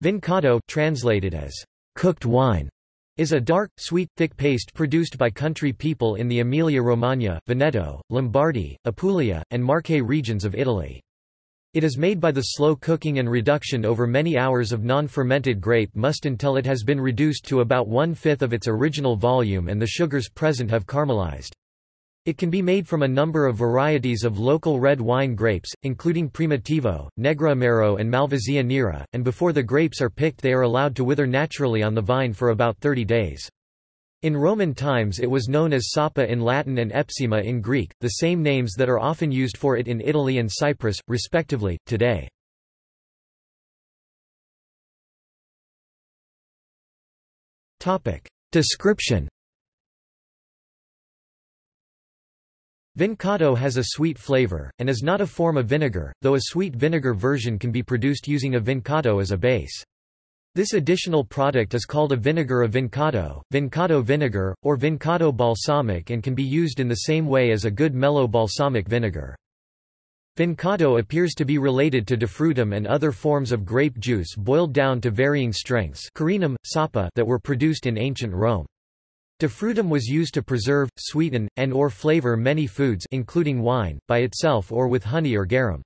Vincotto translated as cooked wine is a dark, sweet, thick paste produced by country people in the Emilia-Romagna, Veneto, Lombardy, Apulia, and Marche regions of Italy. It is made by the slow cooking and reduction over many hours of non-fermented grape must until it has been reduced to about one-fifth of its original volume and the sugars present have caramelized. It can be made from a number of varieties of local red wine grapes, including Primitivo, Negroamaro and Malvasia Nera, and before the grapes are picked they are allowed to wither naturally on the vine for about 30 days. In Roman times it was known as sapa in Latin and epsima in Greek, the same names that are often used for it in Italy and Cyprus, respectively, today. Description Vincotto has a sweet flavor, and is not a form of vinegar, though a sweet vinegar version can be produced using a vincotto as a base. This additional product is called a vinegar of vincotto, vincotto vinegar, or vincotto balsamic and can be used in the same way as a good mellow balsamic vinegar. Vincotto appears to be related to defrutum and other forms of grape juice boiled down to varying strengths carinum, sapa that were produced in ancient Rome. Defrutum was used to preserve, sweeten, and or flavor many foods including wine, by itself or with honey or garum.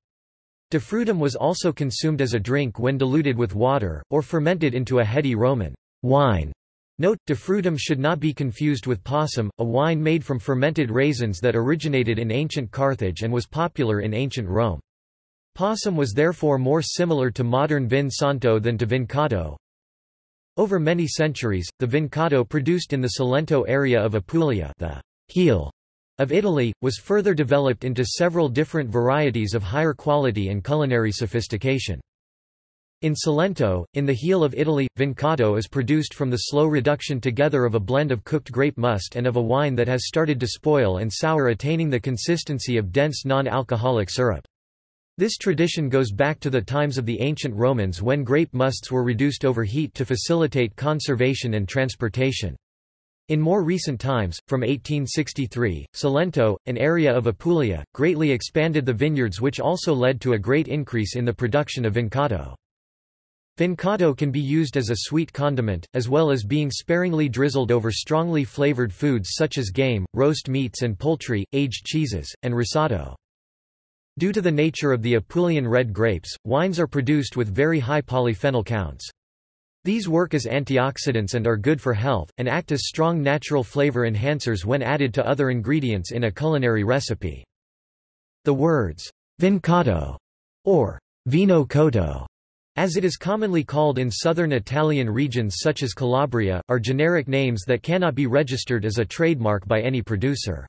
Defrutum was also consumed as a drink when diluted with water, or fermented into a heady Roman wine. Note, defrutum should not be confused with passum, a wine made from fermented raisins that originated in ancient Carthage and was popular in ancient Rome. Passum was therefore more similar to modern vin santo than to vincotto, over many centuries, the Vincotto produced in the Salento area of Apulia the heel of Italy, was further developed into several different varieties of higher quality and culinary sophistication. In Salento, in the heel of Italy, Vincotto is produced from the slow reduction together of a blend of cooked grape must and of a wine that has started to spoil and sour attaining the consistency of dense non-alcoholic syrup. This tradition goes back to the times of the ancient Romans when grape musts were reduced over heat to facilitate conservation and transportation. In more recent times, from 1863, Salento, an area of Apulia, greatly expanded the vineyards which also led to a great increase in the production of vincotto. Vincotto can be used as a sweet condiment, as well as being sparingly drizzled over strongly flavored foods such as game, roast meats and poultry, aged cheeses, and risotto. Due to the nature of the Apulian red grapes, wines are produced with very high polyphenol counts. These work as antioxidants and are good for health, and act as strong natural flavor enhancers when added to other ingredients in a culinary recipe. The words, vincotto, or vino cotto, as it is commonly called in southern Italian regions such as Calabria, are generic names that cannot be registered as a trademark by any producer.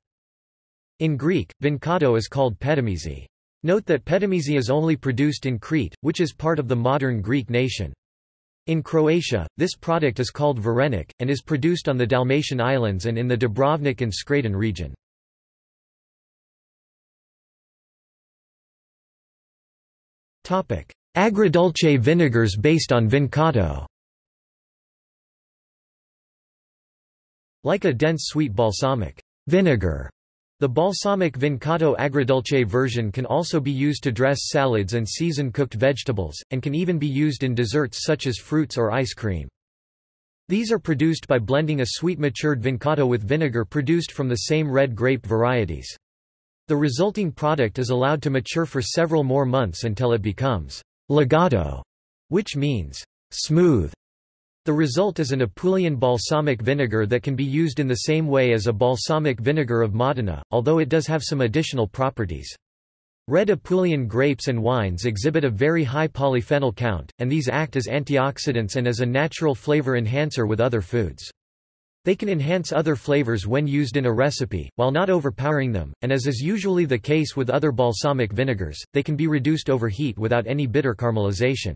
In Greek, vincotto is called petimezi. Note that petimezi is only produced in Crete, which is part of the modern Greek nation. In Croatia, this product is called varenik, and is produced on the Dalmatian Islands and in the Dubrovnik and Scraton region. Agrodolce vinegars based on vincotto Like a dense sweet balsamic vinegar the balsamic Vincotto agrodolce version can also be used to dress salads and season cooked vegetables, and can even be used in desserts such as fruits or ice cream. These are produced by blending a sweet matured Vincotto with vinegar produced from the same red grape varieties. The resulting product is allowed to mature for several more months until it becomes legato, which means smooth. The result is an Apulian balsamic vinegar that can be used in the same way as a balsamic vinegar of Modena, although it does have some additional properties. Red Apulian grapes and wines exhibit a very high polyphenol count, and these act as antioxidants and as a natural flavor enhancer with other foods. They can enhance other flavors when used in a recipe, while not overpowering them, and as is usually the case with other balsamic vinegars, they can be reduced over heat without any bitter caramelization.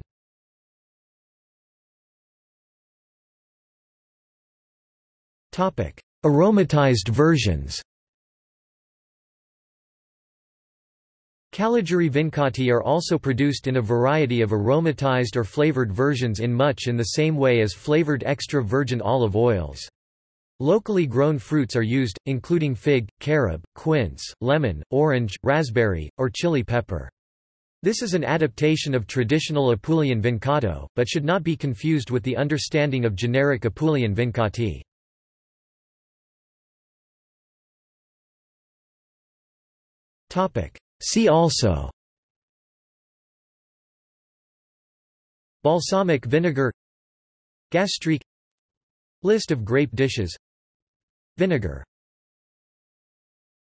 Aromatized versions Calogiuri vincotti are also produced in a variety of aromatized or flavored versions in much in the same way as flavored extra virgin olive oils. Locally grown fruits are used, including fig, carob, quince, lemon, orange, raspberry, or chili pepper. This is an adaptation of traditional Apulian vincotto, but should not be confused with the understanding of generic Apulian vincotti. See also. Balsamic vinegar. Gastrique List of grape dishes. Vinegar